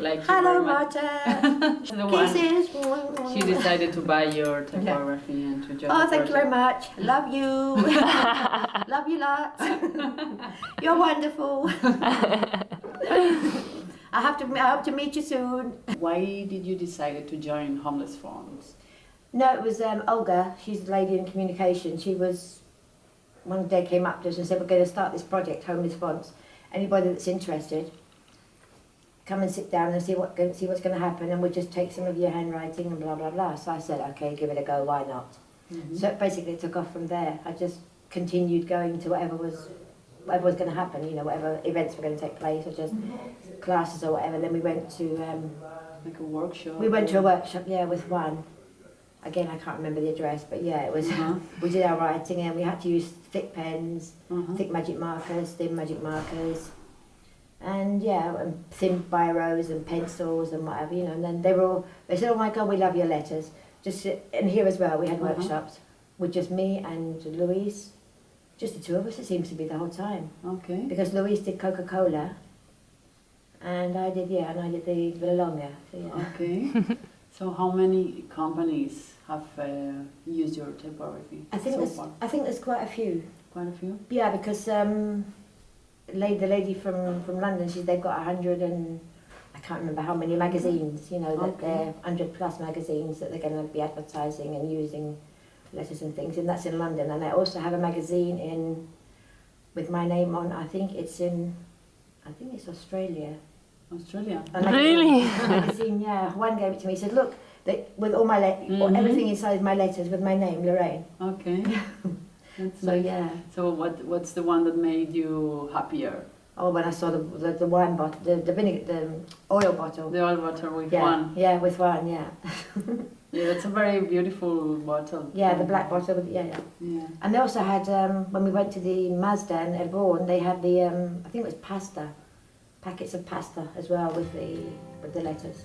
Like Hello. Marta. The one- Kisses. She decided to buy your typography and to join Oh, thank you very much. Love you. Love you lots. You're wonderful. I have to. I hope to meet you soon. Why did you decide to join Homeless Fonts? No, it was um, Olga. She's a lady in communication. She was one day came up to us and said, "We're going to start this project, Homeless Response. Anybody that's interested, come and sit down and see what see what's going to happen, and we'll just take some of your handwriting and blah blah blah." So I said, "Okay, give it a go. Why not?" So it basically it took off from there. I just continued going to whatever was whatever was going to happen. You know, whatever events were going to take place, or just classes or whatever. Then we went to. Um, Like a workshop? we went to a workshop, yeah, with one. Again, I can't remember the address, but yeah, it was. Uh-huh. We did our writing and we had to use thick pens, Uh-huh. thick magic markers, thin magic markers, and yeah, and thin biros and pencils and whatever, you know. And then they were all. They said, "Oh my God, we love your letters." Just and here as well, we had Uh-huh. workshops with just me and Louise, just the two of us. It seems to be the whole time Okay. because Louise did Coca Cola, and I did yeah, and I did the Villalonia. So yeah. Okay. so how many companies have uh, used your typography I think so there's, far? I think there's quite a few. Quite a few? Yeah, because um, the lady from, from London, she's they've got a hundred and I can't remember how many magazines. You know that Okay. they're hundred plus magazines that they're going to be advertising and using letters and things, and that's in London. And they also have a magazine in with my name on. I think it's in, I think it's Australia. Australia? A magazine- Really? a magazine, yeah. One gave it to me. He said, "Look, they, with all my le- Mhm. everything inside my letters with my name, Lorraine." Okay. That's So nice. yeah. So what what's the one that made you happier? Oh, when I saw the the, the wine bottle, the the vinegar, the oil bottle. The oil water with yeah, one. yeah, with wine, yeah, Yeah, that's a very beautiful bottle. yeah, the black bottle, with, yeah, yeah. Yeah. And they also had um, when we went to the Mazda in Elborn, they had the um, I think it was pasta, packets of pasta as well with the with the letters.